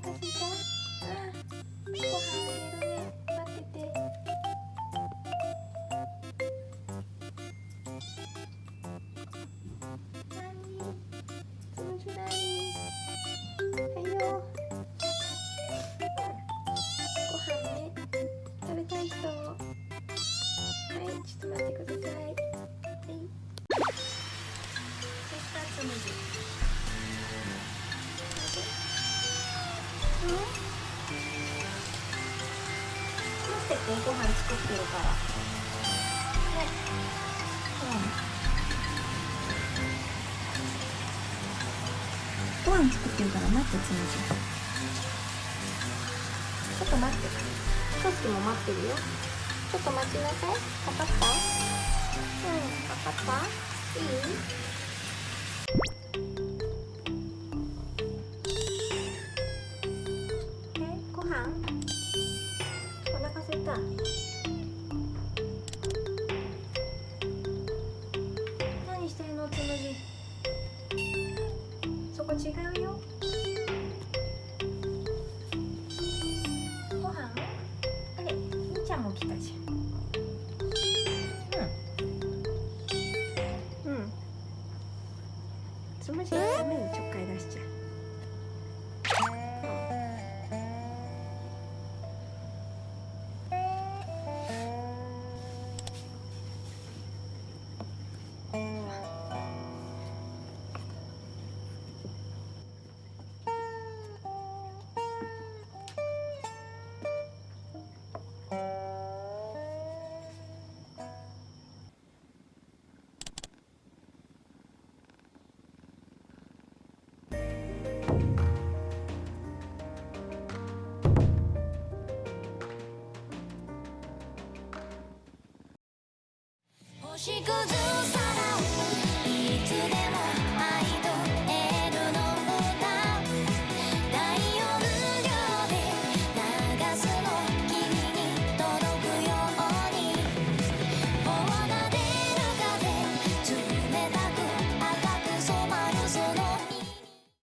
かした、ご飯入れるね待ってて何そのはいよご飯ね。食べたい人。はいちょっと待ってください。っててご飯作ってるからねうん。ご飯作ってるから待ってつむじちょっと待ってソスキも待ってるよちょっと待ちなさい分かったうん。分かったいい飯？お腹すいた。何してるのつむじ？そこ違うよ。ご飯？あれみーちゃんも来たじゃん。うん。うん。つむじがダメにちょっかい出しちゃう星屑さ